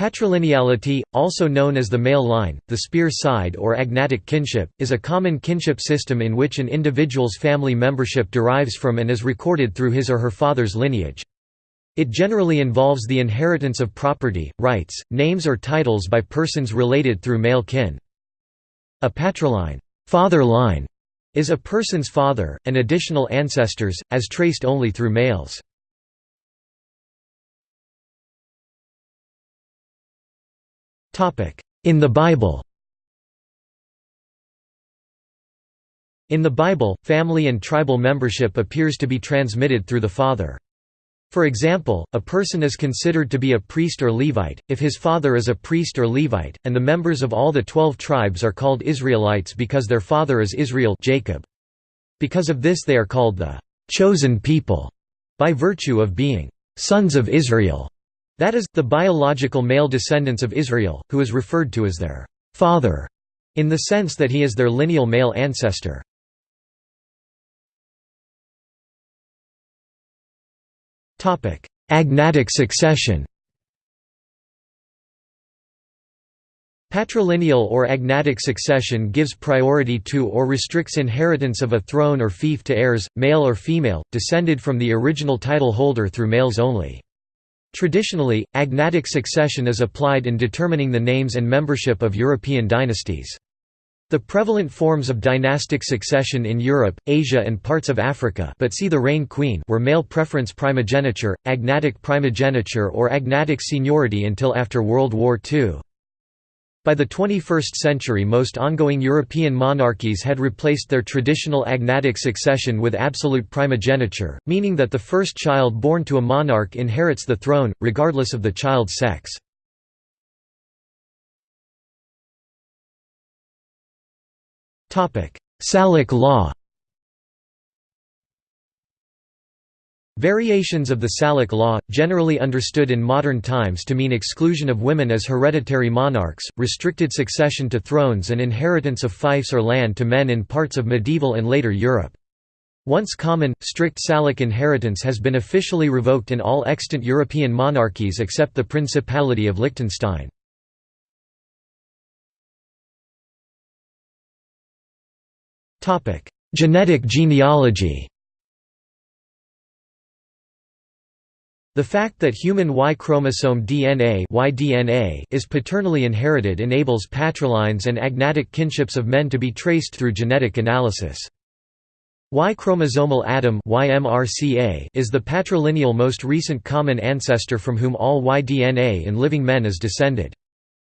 Patrilineality, also known as the male line, the spear side or agnatic kinship, is a common kinship system in which an individual's family membership derives from and is recorded through his or her father's lineage. It generally involves the inheritance of property, rights, names or titles by persons related through male kin. A patriline father line", is a person's father, and additional ancestors, as traced only through males. In the Bible In the Bible, family and tribal membership appears to be transmitted through the father. For example, a person is considered to be a priest or Levite, if his father is a priest or Levite, and the members of all the twelve tribes are called Israelites because their father is Israel Jacob. Because of this they are called the «chosen people» by virtue of being «sons of Israel». That is, the biological male descendants of Israel, who is referred to as their «father» in the sense that he is their lineal male ancestor. Agnatic succession Patrilineal or agnatic succession gives priority to or restricts inheritance of a throne or fief to heirs, male or female, descended from the original title holder through males only. Traditionally, agnatic succession is applied in determining the names and membership of European dynasties. The prevalent forms of dynastic succession in Europe, Asia and parts of Africa but see the reign queen were male preference primogeniture, agnatic primogeniture or agnatic seniority until after World War II. By the 21st century most ongoing European monarchies had replaced their traditional agnatic succession with absolute primogeniture, meaning that the first child born to a monarch inherits the throne, regardless of the child's sex. Salic law Variations of the Salic law, generally understood in modern times to mean exclusion of women as hereditary monarchs, restricted succession to thrones and inheritance of fiefs or land to men in parts of medieval and later Europe. Once common, strict Salic inheritance has been officially revoked in all extant European monarchies except the Principality of Liechtenstein. Genetic genealogy The fact that human Y chromosome DNA, y is paternally inherited enables patrilines and agnatic kinships of men to be traced through genetic analysis. Y chromosomal Adam is the patrilineal most recent common ancestor from whom all Y DNA in living men is descended.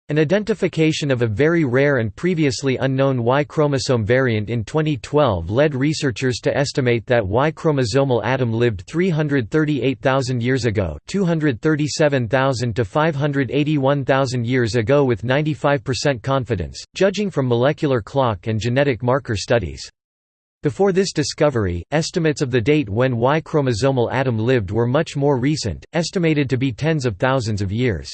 An identification of a very rare and previously unknown Y chromosome variant in 2012 led researchers to estimate that Y chromosomal Adam lived 338,000 years ago 237,000 to 581,000 years ago with 95% confidence, judging from molecular clock and genetic marker studies. Before this discovery, estimates of the date when Y chromosomal Adam lived were much more recent, estimated to be tens of thousands of years.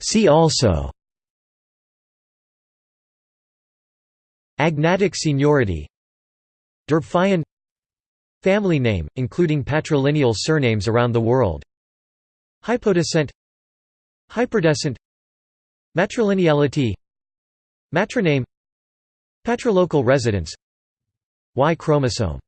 See also. Agnatic seniority. Derbfine Family name, including patrilineal surnames around the world. Hypodescent. Hyperdescent. Matrilineality. Matroname. Patrilocal residence. Y chromosome